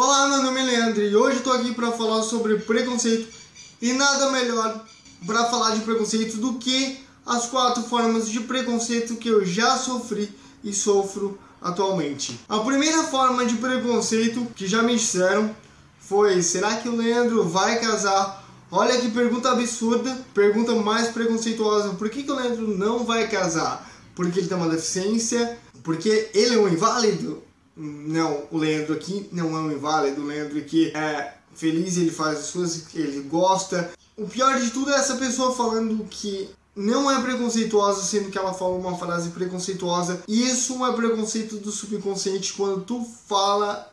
Olá, meu nome é Leandro e hoje tô aqui para falar sobre preconceito e nada melhor para falar de preconceito do que as quatro formas de preconceito que eu já sofri e sofro atualmente. A primeira forma de preconceito que já me disseram foi: será que o Leandro vai casar? Olha que pergunta absurda, pergunta mais preconceituosa. Por que, que o Leandro não vai casar? Porque ele tem uma deficiência? Porque ele é um inválido? Não, o Leandro aqui não é um inválido. O Leandro aqui é feliz, ele faz as coisas que ele gosta. O pior de tudo é essa pessoa falando que não é preconceituosa, sendo que ela fala uma frase preconceituosa. E isso é preconceito do subconsciente quando tu fala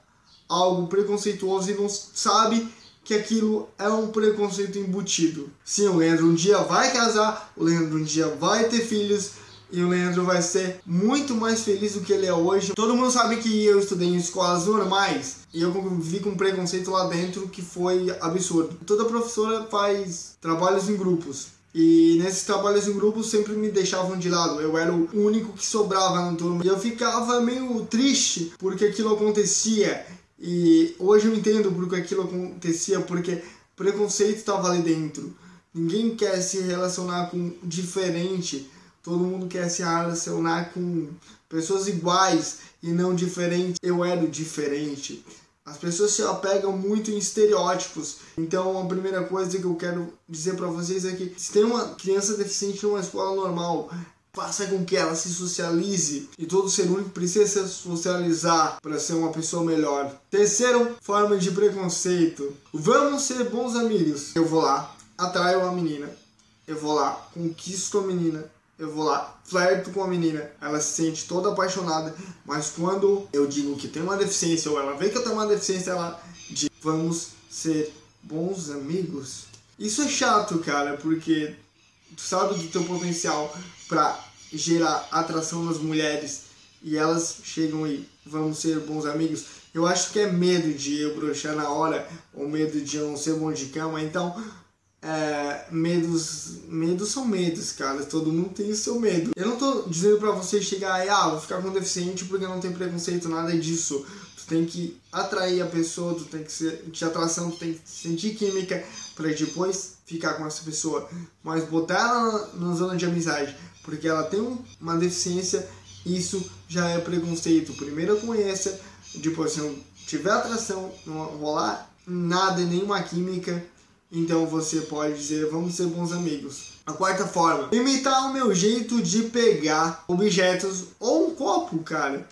algo preconceituoso e não sabe que aquilo é um preconceito embutido. Sim, o Leandro um dia vai casar, o Leandro um dia vai ter filhos e o Leandro vai ser muito mais feliz do que ele é hoje. Todo mundo sabe que eu estudei em escolas normais e eu convivi com um preconceito lá dentro que foi absurdo. Toda professora faz trabalhos em grupos. E nesses trabalhos em grupo sempre me deixavam de lado. Eu era o único que sobrava na turma. E eu ficava meio triste porque aquilo acontecia. E hoje eu entendo porque aquilo acontecia, porque preconceito estava ali dentro. Ninguém quer se relacionar com diferente. Todo mundo quer se relacionar com pessoas iguais e não diferentes. Eu era diferente. As pessoas se apegam muito em estereótipos. Então, a primeira coisa que eu quero dizer para vocês é que se tem uma criança deficiente numa escola normal, faça com que ela se socialize e todo ser único precisa se socializar para ser uma pessoa melhor. Terceiro, forma de preconceito. Vamos ser bons amigos. Eu vou lá, atraio a menina. Eu vou lá, conquisto a menina eu vou lá, flerto com a menina, ela se sente toda apaixonada, mas quando eu digo que tem uma deficiência ou ela vê que eu tenho uma deficiência, ela diz: vamos ser bons amigos. Isso é chato, cara, porque tu sabe do teu potencial para gerar atração nas mulheres e elas chegam e vamos ser bons amigos. Eu acho que é medo de eu broxar na hora ou medo de eu não ser bom de cama, então é, medos, medos são medos, cara. Todo mundo tem o seu medo. Eu não tô dizendo para você chegar e, ah, vou ficar com deficiente porque não tem preconceito, nada disso. Tu tem que atrair a pessoa, tu tem que ser de atração, tu tem que sentir química para depois ficar com essa pessoa. Mas botar ela na, na zona de amizade porque ela tem uma deficiência, isso já é preconceito. Primeiro conheça, depois se não tiver atração, não rolar nada, nenhuma química então você pode dizer, vamos ser bons amigos. A quarta forma, imitar o meu jeito de pegar objetos ou um copo, cara.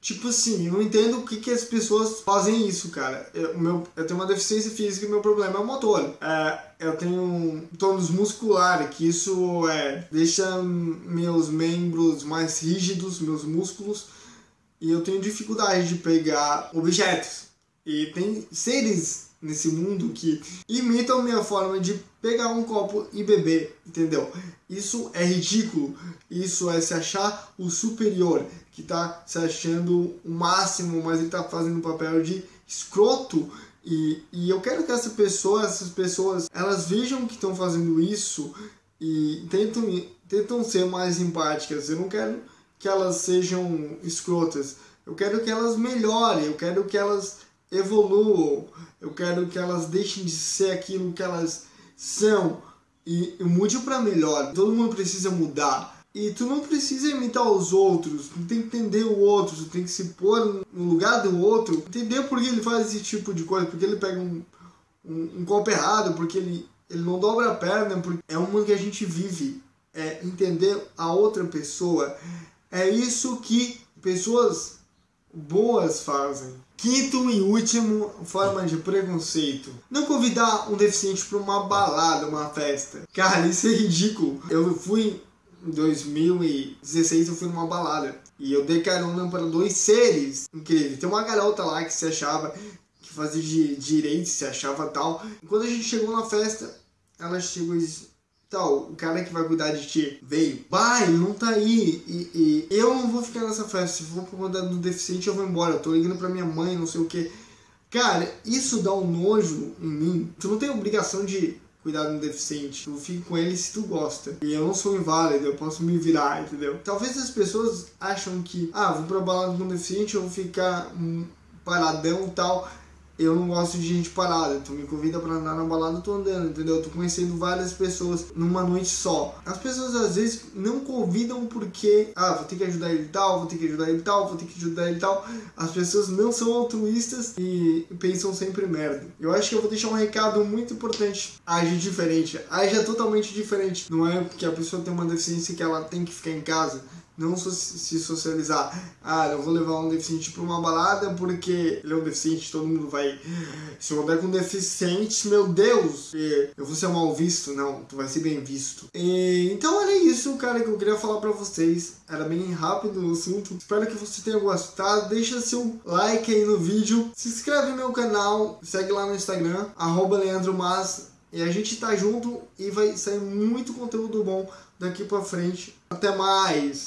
Tipo assim, eu não entendo o que, que as pessoas fazem isso, cara. Eu, meu, eu tenho uma deficiência física e meu problema é o motor. É, eu tenho um tônus muscular, que isso é, deixa meus membros mais rígidos, meus músculos, e eu tenho dificuldade de pegar objetos. E tem seres nesse mundo que imitam minha forma de pegar um copo e beber, entendeu? Isso é ridículo. Isso é se achar o superior, que tá se achando o máximo, mas ele tá fazendo o papel de escroto. E, e eu quero que essa pessoa, essas pessoas, elas vejam que estão fazendo isso e tentam, tentam ser mais empáticas. Eu não quero que elas sejam escrotas. Eu quero que elas melhorem, eu quero que elas evoluam, eu quero que elas deixem de ser aquilo que elas são e, e mude para melhor. Todo mundo precisa mudar. E tu não precisa imitar os outros, tu tem que entender o outro, tu tem que se pôr no lugar do outro, entender por que ele faz esse tipo de coisa, porque ele pega um, um, um golpe errado, porque ele, ele não dobra a perna, porque é mundo que a gente vive. É entender a outra pessoa. É isso que pessoas boas fazem. Quinto e último forma de preconceito. Não convidar um deficiente para uma balada, uma festa. Cara, isso é ridículo. Eu fui em 2016, eu fui numa balada. E eu dei carona para dois seres incríveis. Tem uma garota lá que se achava que fazia de direito, se achava tal. E quando a gente chegou na festa, ela chegou e disse: Tal, o cara que vai cuidar de ti veio. Vai, não tá aí. E, e, eu não vou ficar nessa festa. Se for por conta do deficiente, eu vou embora. Eu tô ligando pra minha mãe, não sei o que. Cara, isso dá um nojo em mim. Tu não tem obrigação de cuidar de um deficiente. Tu fica com ele se tu gosta. E eu não sou inválido, eu posso me virar, entendeu? Talvez as pessoas acham que, ah, vou pra balada com um deficiente, eu vou ficar um paradão e tal. Eu não gosto de gente parada. Tu me convida pra andar na balada, eu tô andando, entendeu? Eu tô conhecendo várias pessoas numa noite só. As pessoas às vezes não convidam porque, ah, vou ter que ajudar ele tal, vou ter que ajudar ele tal, vou ter que ajudar ele tal. As pessoas não são altruístas e pensam sempre merda. Eu acho que eu vou deixar um recado muito importante. Age diferente, age totalmente diferente. Não é porque a pessoa tem uma deficiência que ela tem que ficar em casa não se socializar. Ah, eu vou levar um deficiente para uma balada porque ele é um deficiente, todo mundo vai. Se eu andar com deficiente, meu Deus, eu vou ser mal visto. Não, tu vai ser bem visto. E, então era isso, cara, que eu queria falar para vocês. Era bem rápido o assunto. Espero que você tenha gostado. Deixa seu like aí no vídeo. Se inscreve no meu canal. Segue lá no Instagram, arroba Leandro Mas. E a gente tá junto e vai sair muito conteúdo bom daqui pra frente. Até mais!